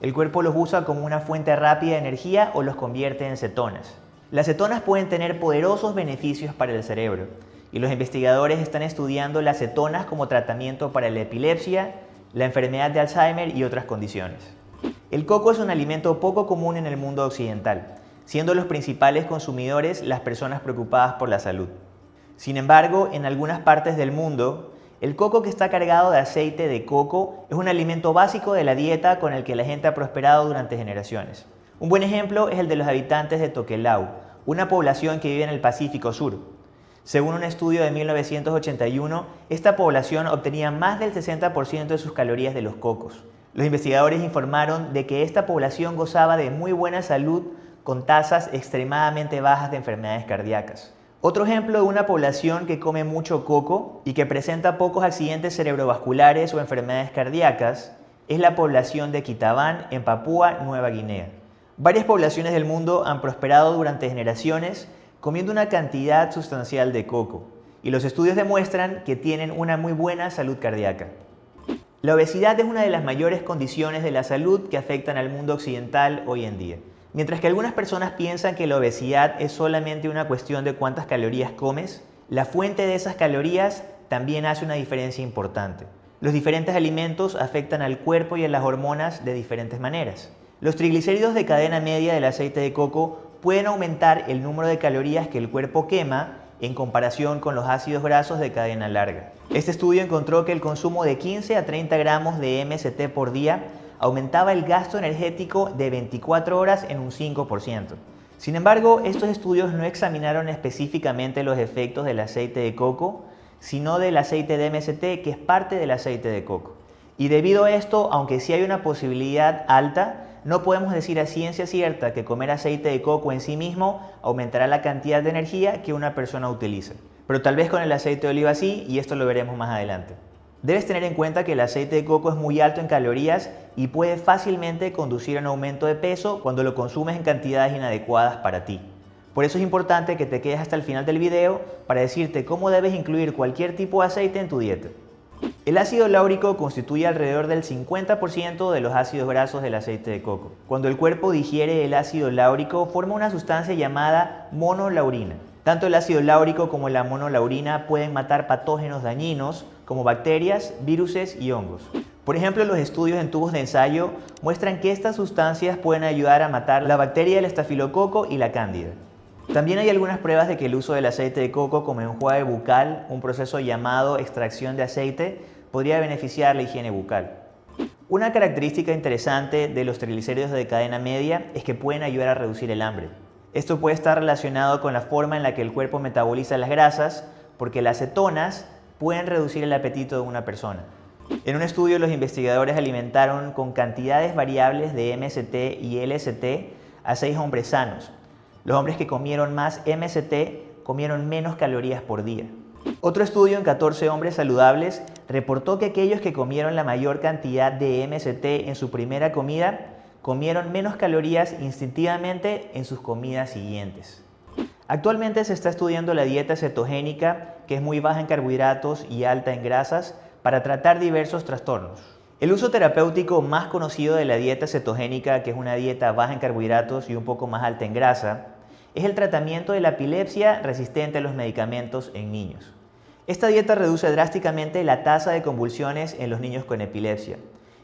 El cuerpo los usa como una fuente rápida de energía o los convierte en cetonas. Las cetonas pueden tener poderosos beneficios para el cerebro y los investigadores están estudiando las cetonas como tratamiento para la epilepsia, la enfermedad de Alzheimer y otras condiciones. El coco es un alimento poco común en el mundo occidental, siendo los principales consumidores las personas preocupadas por la salud. Sin embargo, en algunas partes del mundo, el coco que está cargado de aceite de coco es un alimento básico de la dieta con el que la gente ha prosperado durante generaciones. Un buen ejemplo es el de los habitantes de Tokelau, una población que vive en el Pacífico Sur. Según un estudio de 1981, esta población obtenía más del 60% de sus calorías de los cocos. Los investigadores informaron de que esta población gozaba de muy buena salud con tasas extremadamente bajas de enfermedades cardíacas. Otro ejemplo de una población que come mucho coco y que presenta pocos accidentes cerebrovasculares o enfermedades cardíacas es la población de Kitabán en Papúa Nueva Guinea. Varias poblaciones del mundo han prosperado durante generaciones comiendo una cantidad sustancial de coco y los estudios demuestran que tienen una muy buena salud cardíaca. La obesidad es una de las mayores condiciones de la salud que afectan al mundo occidental hoy en día. Mientras que algunas personas piensan que la obesidad es solamente una cuestión de cuántas calorías comes, la fuente de esas calorías también hace una diferencia importante. Los diferentes alimentos afectan al cuerpo y a las hormonas de diferentes maneras. Los triglicéridos de cadena media del aceite de coco pueden aumentar el número de calorías que el cuerpo quema en comparación con los ácidos grasos de cadena larga. Este estudio encontró que el consumo de 15 a 30 gramos de MST por día aumentaba el gasto energético de 24 horas en un 5%. Sin embargo, estos estudios no examinaron específicamente los efectos del aceite de coco, sino del aceite de MST que es parte del aceite de coco. Y debido a esto, aunque sí hay una posibilidad alta, no podemos decir a ciencia cierta que comer aceite de coco en sí mismo aumentará la cantidad de energía que una persona utiliza. Pero tal vez con el aceite de oliva sí, y esto lo veremos más adelante. Debes tener en cuenta que el aceite de coco es muy alto en calorías y puede fácilmente conducir a un aumento de peso cuando lo consumes en cantidades inadecuadas para ti. Por eso es importante que te quedes hasta el final del video para decirte cómo debes incluir cualquier tipo de aceite en tu dieta. El ácido láurico constituye alrededor del 50% de los ácidos grasos del aceite de coco. Cuando el cuerpo digiere el ácido láurico, forma una sustancia llamada monolaurina. Tanto el ácido láurico como la monolaurina pueden matar patógenos dañinos como bacterias, viruses y hongos. Por ejemplo, los estudios en tubos de ensayo muestran que estas sustancias pueden ayudar a matar la bacteria del estafilococo y la cándida. También hay algunas pruebas de que el uso del aceite de coco como enjuague bucal, un proceso llamado extracción de aceite, podría beneficiar la higiene bucal. Una característica interesante de los triglicéridos de cadena media es que pueden ayudar a reducir el hambre. Esto puede estar relacionado con la forma en la que el cuerpo metaboliza las grasas, porque las cetonas pueden reducir el apetito de una persona. En un estudio los investigadores alimentaron con cantidades variables de MST y LST a seis hombres sanos, los hombres que comieron más MST comieron menos calorías por día. Otro estudio en 14 hombres saludables reportó que aquellos que comieron la mayor cantidad de MST en su primera comida comieron menos calorías instintivamente en sus comidas siguientes. Actualmente se está estudiando la dieta cetogénica, que es muy baja en carbohidratos y alta en grasas, para tratar diversos trastornos. El uso terapéutico más conocido de la dieta cetogénica, que es una dieta baja en carbohidratos y un poco más alta en grasa, es el tratamiento de la epilepsia resistente a los medicamentos en niños. Esta dieta reduce drásticamente la tasa de convulsiones en los niños con epilepsia,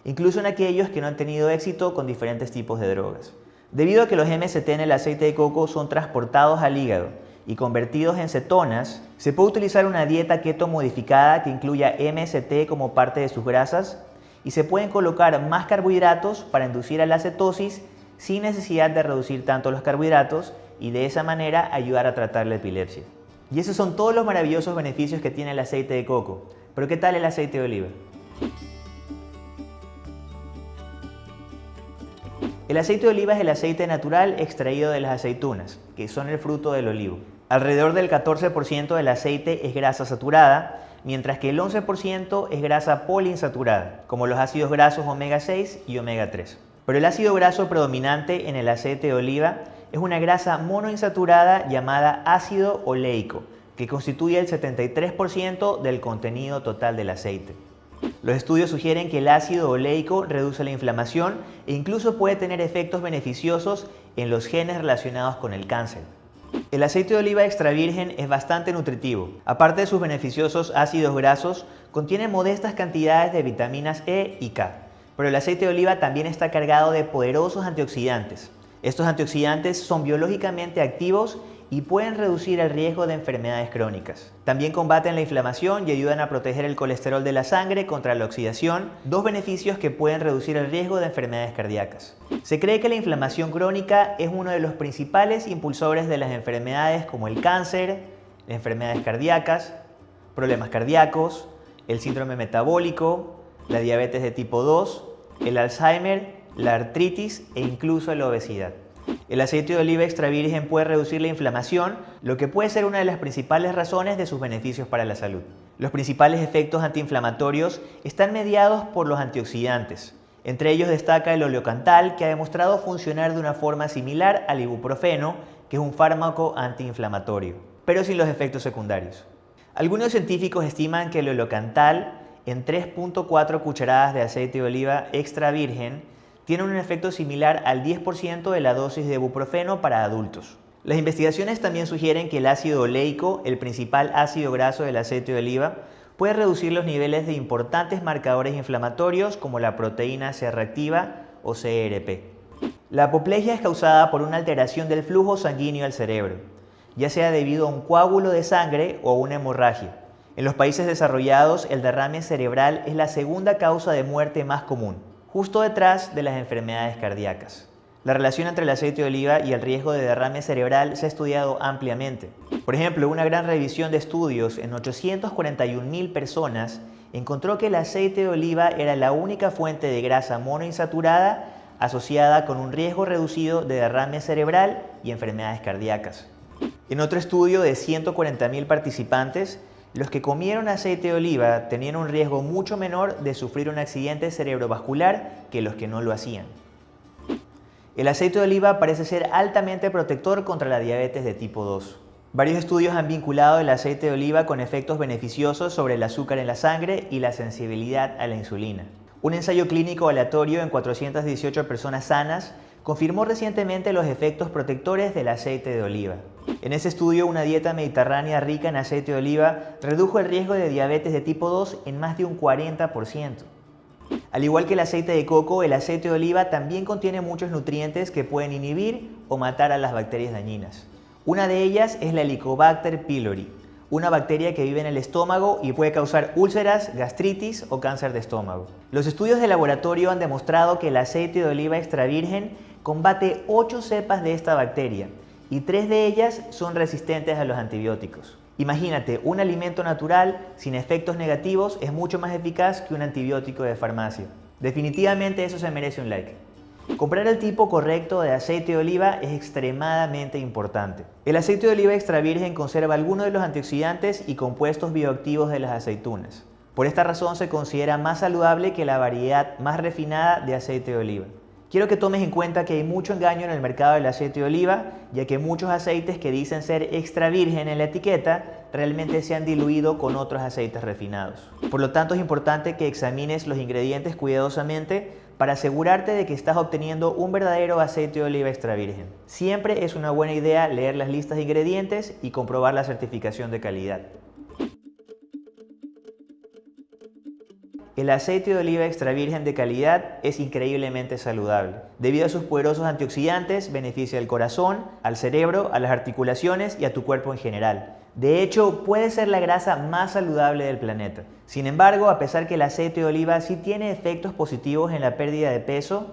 incluso en aquellos que no han tenido éxito con diferentes tipos de drogas. Debido a que los MST en el aceite de coco son transportados al hígado y convertidos en cetonas, se puede utilizar una dieta keto modificada que incluya MST como parte de sus grasas y se pueden colocar más carbohidratos para inducir a la cetosis sin necesidad de reducir tanto los carbohidratos y de esa manera ayudar a tratar la epilepsia. Y esos son todos los maravillosos beneficios que tiene el aceite de coco. Pero ¿qué tal el aceite de oliva? El aceite de oliva es el aceite natural extraído de las aceitunas, que son el fruto del olivo. Alrededor del 14% del aceite es grasa saturada, mientras que el 11% es grasa poliinsaturada, como los ácidos grasos omega 6 y omega 3. Pero el ácido graso predominante en el aceite de oliva es una grasa monoinsaturada llamada ácido oleico, que constituye el 73% del contenido total del aceite. Los estudios sugieren que el ácido oleico reduce la inflamación e incluso puede tener efectos beneficiosos en los genes relacionados con el cáncer. El aceite de oliva extra virgen es bastante nutritivo. Aparte de sus beneficiosos ácidos grasos, contiene modestas cantidades de vitaminas E y K. Pero el aceite de oliva también está cargado de poderosos antioxidantes. Estos antioxidantes son biológicamente activos y pueden reducir el riesgo de enfermedades crónicas. También combaten la inflamación y ayudan a proteger el colesterol de la sangre contra la oxidación, dos beneficios que pueden reducir el riesgo de enfermedades cardíacas. Se cree que la inflamación crónica es uno de los principales impulsores de las enfermedades como el cáncer, enfermedades cardíacas, problemas cardíacos, el síndrome metabólico, la diabetes de tipo 2, el Alzheimer la artritis e incluso la obesidad. El aceite de oliva extra virgen puede reducir la inflamación, lo que puede ser una de las principales razones de sus beneficios para la salud. Los principales efectos antiinflamatorios están mediados por los antioxidantes. Entre ellos destaca el oleocantal, que ha demostrado funcionar de una forma similar al ibuprofeno, que es un fármaco antiinflamatorio, pero sin los efectos secundarios. Algunos científicos estiman que el oleocantal en 3.4 cucharadas de aceite de oliva extra virgen tiene un efecto similar al 10% de la dosis de ibuprofeno para adultos. Las investigaciones también sugieren que el ácido oleico, el principal ácido graso del aceite de oliva, puede reducir los niveles de importantes marcadores inflamatorios como la proteína C reactiva o CRP. La apoplejia es causada por una alteración del flujo sanguíneo al cerebro, ya sea debido a un coágulo de sangre o una hemorragia. En los países desarrollados, el derrame cerebral es la segunda causa de muerte más común justo detrás de las enfermedades cardíacas. La relación entre el aceite de oliva y el riesgo de derrame cerebral se ha estudiado ampliamente. Por ejemplo, una gran revisión de estudios en 841.000 personas encontró que el aceite de oliva era la única fuente de grasa monoinsaturada asociada con un riesgo reducido de derrame cerebral y enfermedades cardíacas. En otro estudio de 140.000 participantes, los que comieron aceite de oliva tenían un riesgo mucho menor de sufrir un accidente cerebrovascular que los que no lo hacían. El aceite de oliva parece ser altamente protector contra la diabetes de tipo 2. Varios estudios han vinculado el aceite de oliva con efectos beneficiosos sobre el azúcar en la sangre y la sensibilidad a la insulina. Un ensayo clínico aleatorio en 418 personas sanas confirmó recientemente los efectos protectores del aceite de oliva. En ese estudio, una dieta mediterránea rica en aceite de oliva redujo el riesgo de diabetes de tipo 2 en más de un 40%. Al igual que el aceite de coco, el aceite de oliva también contiene muchos nutrientes que pueden inhibir o matar a las bacterias dañinas. Una de ellas es la Helicobacter pylori, una bacteria que vive en el estómago y puede causar úlceras, gastritis o cáncer de estómago. Los estudios de laboratorio han demostrado que el aceite de oliva extra virgen combate 8 cepas de esta bacteria y 3 de ellas son resistentes a los antibióticos. Imagínate, un alimento natural sin efectos negativos es mucho más eficaz que un antibiótico de farmacia. Definitivamente eso se merece un like. Comprar el tipo correcto de aceite de oliva es extremadamente importante. El aceite de oliva extra virgen conserva algunos de los antioxidantes y compuestos bioactivos de las aceitunas. Por esta razón se considera más saludable que la variedad más refinada de aceite de oliva. Quiero que tomes en cuenta que hay mucho engaño en el mercado del aceite de oliva, ya que muchos aceites que dicen ser extra virgen en la etiqueta realmente se han diluido con otros aceites refinados. Por lo tanto es importante que examines los ingredientes cuidadosamente para asegurarte de que estás obteniendo un verdadero aceite de oliva extra virgen. Siempre es una buena idea leer las listas de ingredientes y comprobar la certificación de calidad. El aceite de oliva extra virgen de calidad es increíblemente saludable. Debido a sus poderosos antioxidantes, beneficia al corazón, al cerebro, a las articulaciones y a tu cuerpo en general. De hecho, puede ser la grasa más saludable del planeta. Sin embargo, a pesar que el aceite de oliva sí tiene efectos positivos en la pérdida de peso,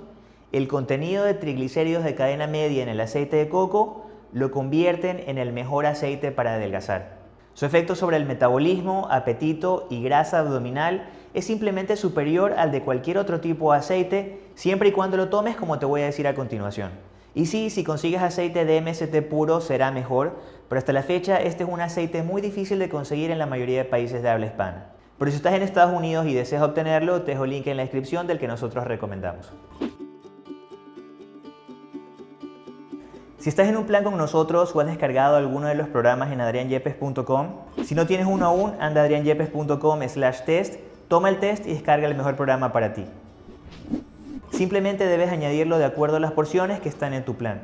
el contenido de triglicéridos de cadena media en el aceite de coco lo convierten en el mejor aceite para adelgazar. Su efecto sobre el metabolismo, apetito y grasa abdominal es simplemente superior al de cualquier otro tipo de aceite, siempre y cuando lo tomes como te voy a decir a continuación. Y sí, si consigues aceite de MST puro será mejor, pero hasta la fecha este es un aceite muy difícil de conseguir en la mayoría de países de habla hispana. Pero si estás en Estados Unidos y deseas obtenerlo, te dejo el link en la descripción del que nosotros recomendamos. Si estás en un plan con nosotros o has descargado alguno de los programas en adrianyepes.com, si no tienes uno aún, anda adrianyepes.com slash test Toma el test y descarga el mejor programa para ti. Simplemente debes añadirlo de acuerdo a las porciones que están en tu plan.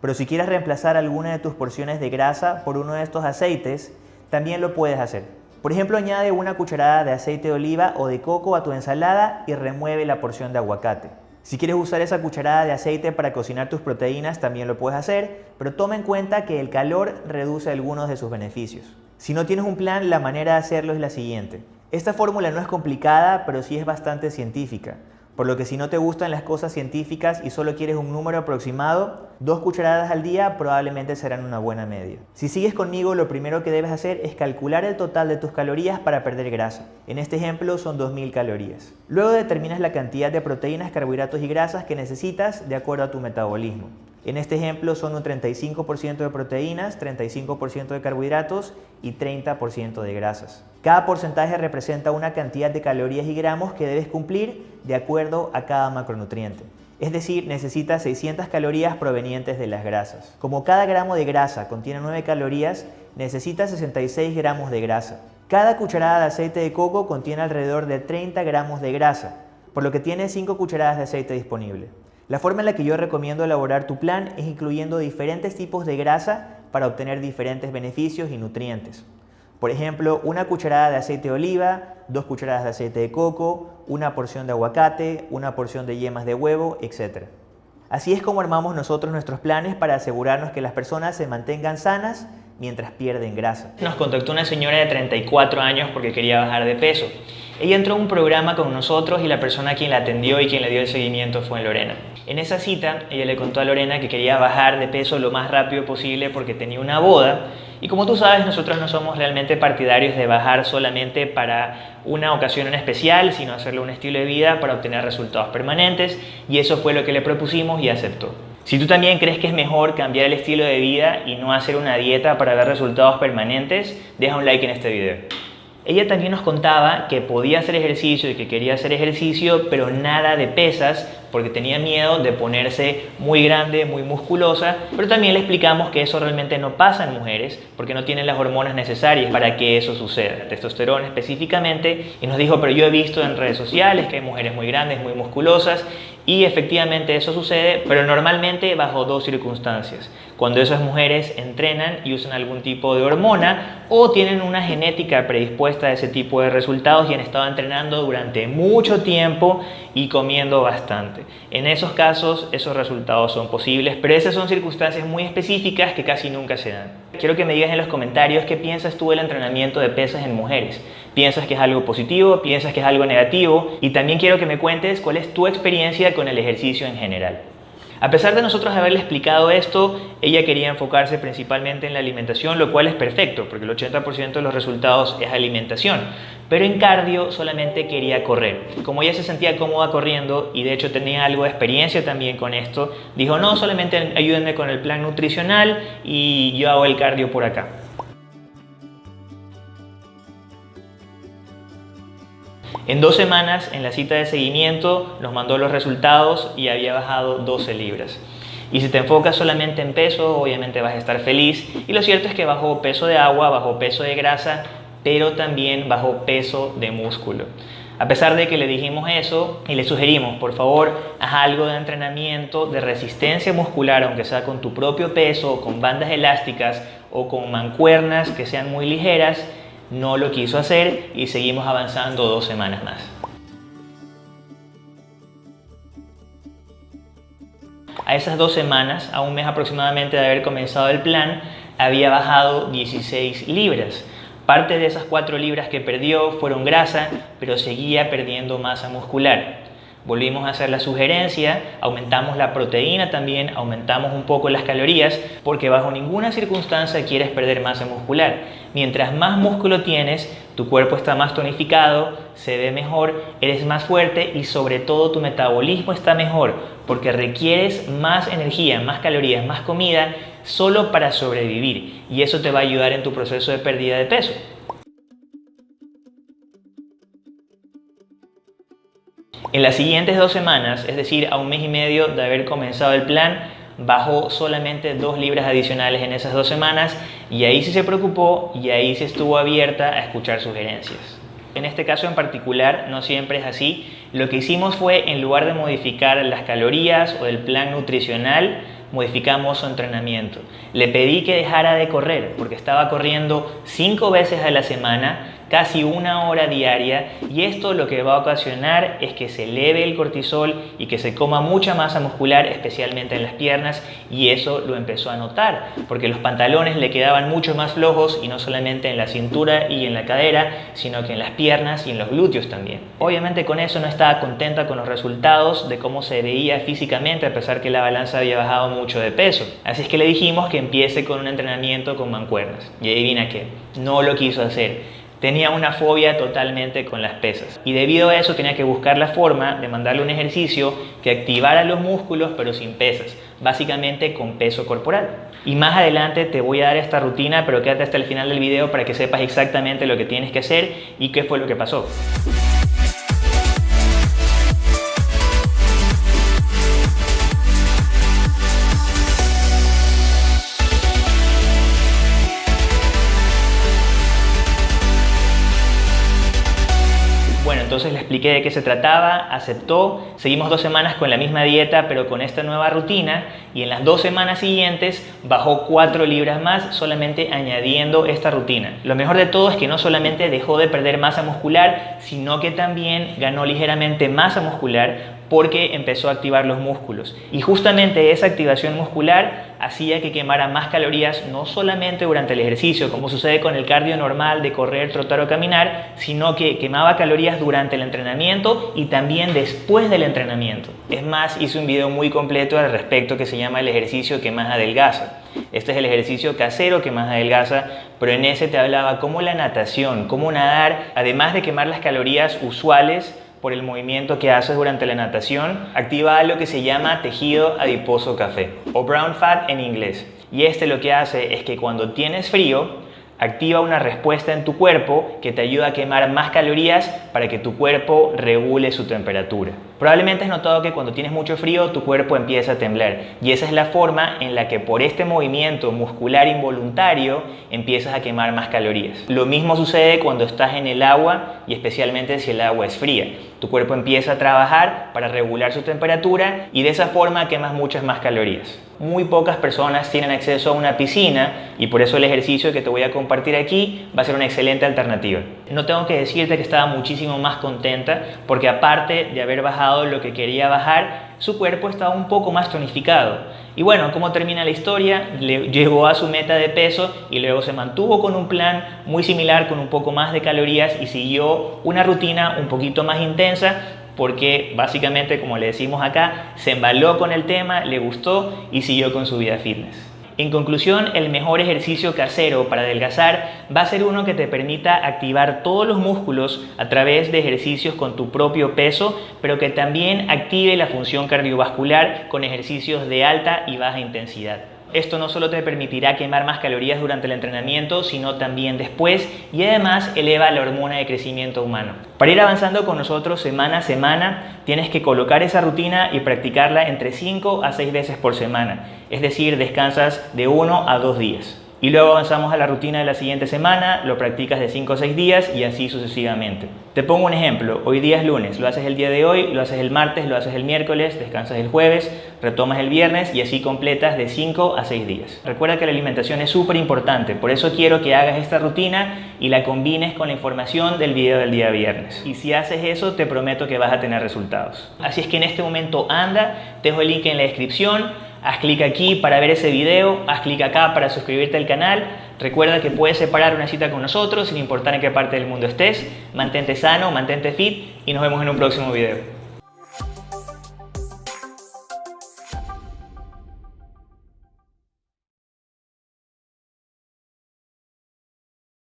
Pero si quieres reemplazar alguna de tus porciones de grasa por uno de estos aceites, también lo puedes hacer. Por ejemplo, añade una cucharada de aceite de oliva o de coco a tu ensalada y remueve la porción de aguacate. Si quieres usar esa cucharada de aceite para cocinar tus proteínas, también lo puedes hacer, pero toma en cuenta que el calor reduce algunos de sus beneficios. Si no tienes un plan, la manera de hacerlo es la siguiente. Esta fórmula no es complicada, pero sí es bastante científica, por lo que si no te gustan las cosas científicas y solo quieres un número aproximado, dos cucharadas al día probablemente serán una buena media. Si sigues conmigo, lo primero que debes hacer es calcular el total de tus calorías para perder grasa. En este ejemplo son 2000 calorías. Luego determinas la cantidad de proteínas, carbohidratos y grasas que necesitas de acuerdo a tu metabolismo. En este ejemplo son un 35% de proteínas, 35% de carbohidratos y 30% de grasas. Cada porcentaje representa una cantidad de calorías y gramos que debes cumplir de acuerdo a cada macronutriente. Es decir, necesitas 600 calorías provenientes de las grasas. Como cada gramo de grasa contiene 9 calorías, necesitas 66 gramos de grasa. Cada cucharada de aceite de coco contiene alrededor de 30 gramos de grasa, por lo que tienes 5 cucharadas de aceite disponible. La forma en la que yo recomiendo elaborar tu plan es incluyendo diferentes tipos de grasa para obtener diferentes beneficios y nutrientes. Por ejemplo, una cucharada de aceite de oliva, dos cucharadas de aceite de coco, una porción de aguacate, una porción de yemas de huevo, etc. Así es como armamos nosotros nuestros planes para asegurarnos que las personas se mantengan sanas mientras pierden grasa. Nos contactó una señora de 34 años porque quería bajar de peso. Ella entró a un programa con nosotros y la persona quien la atendió y quien le dio el seguimiento fue Lorena. En esa cita, ella le contó a Lorena que quería bajar de peso lo más rápido posible porque tenía una boda y como tú sabes, nosotros no somos realmente partidarios de bajar solamente para una ocasión en especial, sino hacerlo un estilo de vida para obtener resultados permanentes y eso fue lo que le propusimos y aceptó. Si tú también crees que es mejor cambiar el estilo de vida y no hacer una dieta para ver resultados permanentes, deja un like en este video. Ella también nos contaba que podía hacer ejercicio y que quería hacer ejercicio, pero nada de pesas porque tenía miedo de ponerse muy grande, muy musculosa, pero también le explicamos que eso realmente no pasa en mujeres porque no tienen las hormonas necesarias para que eso suceda, testosterona específicamente, y nos dijo, pero yo he visto en redes sociales que hay mujeres muy grandes, muy musculosas, y efectivamente eso sucede, pero normalmente bajo dos circunstancias. Cuando esas mujeres entrenan y usan algún tipo de hormona o tienen una genética predispuesta a ese tipo de resultados y han estado entrenando durante mucho tiempo y comiendo bastante. En esos casos esos resultados son posibles, pero esas son circunstancias muy específicas que casi nunca se dan. Quiero que me digas en los comentarios qué piensas tú del entrenamiento de pesas en mujeres. ¿Piensas que es algo positivo? ¿Piensas que es algo negativo? Y también quiero que me cuentes cuál es tu experiencia con el ejercicio en general. A pesar de nosotros haberle explicado esto, ella quería enfocarse principalmente en la alimentación, lo cual es perfecto, porque el 80% de los resultados es alimentación. Pero en cardio solamente quería correr. Como ella se sentía cómoda corriendo y de hecho tenía algo de experiencia también con esto, dijo, no, solamente ayúdenme con el plan nutricional y yo hago el cardio por acá. En dos semanas, en la cita de seguimiento, nos mandó los resultados y había bajado 12 libras. Y si te enfocas solamente en peso, obviamente vas a estar feliz. Y lo cierto es que bajó peso de agua, bajó peso de grasa, pero también bajó peso de músculo. A pesar de que le dijimos eso y le sugerimos, por favor, haz algo de entrenamiento de resistencia muscular, aunque sea con tu propio peso, con bandas elásticas o con mancuernas que sean muy ligeras, no lo quiso hacer y seguimos avanzando dos semanas más. A esas dos semanas, a un mes aproximadamente de haber comenzado el plan, había bajado 16 libras. Parte de esas 4 libras que perdió fueron grasa, pero seguía perdiendo masa muscular. Volvimos a hacer la sugerencia, aumentamos la proteína también, aumentamos un poco las calorías, porque bajo ninguna circunstancia quieres perder masa muscular. Mientras más músculo tienes, tu cuerpo está más tonificado, se ve mejor, eres más fuerte y sobre todo tu metabolismo está mejor, porque requieres más energía, más calorías, más comida solo para sobrevivir y eso te va a ayudar en tu proceso de pérdida de peso. En las siguientes dos semanas, es decir, a un mes y medio de haber comenzado el plan, bajó solamente dos libras adicionales en esas dos semanas y ahí sí se preocupó y ahí sí estuvo abierta a escuchar sugerencias. En este caso en particular no siempre es así. Lo que hicimos fue, en lugar de modificar las calorías o el plan nutricional, modificamos su entrenamiento. Le pedí que dejara de correr porque estaba corriendo cinco veces a la semana casi una hora diaria y esto lo que va a ocasionar es que se eleve el cortisol y que se coma mucha masa muscular, especialmente en las piernas y eso lo empezó a notar porque los pantalones le quedaban mucho más flojos y no solamente en la cintura y en la cadera, sino que en las piernas y en los glúteos también. Obviamente con eso no estaba contenta con los resultados de cómo se veía físicamente a pesar que la balanza había bajado mucho de peso. Así es que le dijimos que empiece con un entrenamiento con mancuernas. Y adivina qué, no lo quiso hacer tenía una fobia totalmente con las pesas y debido a eso tenía que buscar la forma de mandarle un ejercicio que activara los músculos pero sin pesas, básicamente con peso corporal. Y más adelante te voy a dar esta rutina, pero quédate hasta el final del video para que sepas exactamente lo que tienes que hacer y qué fue lo que pasó. Entonces le expliqué de qué se trataba, aceptó, seguimos dos semanas con la misma dieta pero con esta nueva rutina y en las dos semanas siguientes bajó 4 libras más solamente añadiendo esta rutina. Lo mejor de todo es que no solamente dejó de perder masa muscular, sino que también ganó ligeramente masa muscular porque empezó a activar los músculos. Y justamente esa activación muscular hacía que quemara más calorías no solamente durante el ejercicio, como sucede con el cardio normal de correr, trotar o caminar, sino que quemaba calorías durante el entrenamiento y también después del entrenamiento. Es más, hice un video muy completo al respecto que se llama el ejercicio que más adelgaza. Este es el ejercicio casero que más adelgaza, pero en ese te hablaba cómo la natación, cómo nadar, además de quemar las calorías usuales, por el movimiento que haces durante la natación, activa algo que se llama tejido adiposo café o brown fat en inglés. Y este lo que hace es que cuando tienes frío, activa una respuesta en tu cuerpo que te ayuda a quemar más calorías para que tu cuerpo regule su temperatura. Probablemente has notado que cuando tienes mucho frío tu cuerpo empieza a temblar y esa es la forma en la que por este movimiento muscular involuntario empiezas a quemar más calorías. Lo mismo sucede cuando estás en el agua y especialmente si el agua es fría. Tu cuerpo empieza a trabajar para regular su temperatura y de esa forma quemas muchas más calorías. Muy pocas personas tienen acceso a una piscina y por eso el ejercicio que te voy a compartir aquí va a ser una excelente alternativa. No tengo que decirte que estaba muchísimo más contenta porque aparte de haber lo que quería bajar, su cuerpo estaba un poco más tonificado. Y bueno, ¿cómo termina la historia? Le llegó a su meta de peso y luego se mantuvo con un plan muy similar, con un poco más de calorías y siguió una rutina un poquito más intensa porque básicamente, como le decimos acá, se embaló con el tema, le gustó y siguió con su vida fitness. En conclusión, el mejor ejercicio casero para adelgazar va a ser uno que te permita activar todos los músculos a través de ejercicios con tu propio peso, pero que también active la función cardiovascular con ejercicios de alta y baja intensidad. Esto no solo te permitirá quemar más calorías durante el entrenamiento, sino también después y además eleva la hormona de crecimiento humano. Para ir avanzando con nosotros semana a semana, tienes que colocar esa rutina y practicarla entre 5 a 6 veces por semana, es decir, descansas de 1 a 2 días. Y luego avanzamos a la rutina de la siguiente semana, lo practicas de 5 o 6 días y así sucesivamente. Te pongo un ejemplo, hoy día es lunes, lo haces el día de hoy, lo haces el martes, lo haces el miércoles, descansas el jueves, retomas el viernes y así completas de 5 a 6 días. Recuerda que la alimentación es súper importante, por eso quiero que hagas esta rutina y la combines con la información del video del día viernes. Y si haces eso, te prometo que vas a tener resultados. Así es que en este momento anda, te dejo el link en la descripción, haz clic aquí para ver ese video, haz clic acá para suscribirte al canal. Recuerda que puedes separar una cita con nosotros sin importar en qué parte del mundo estés. Mantente sano, mantente fit y nos vemos en un próximo video.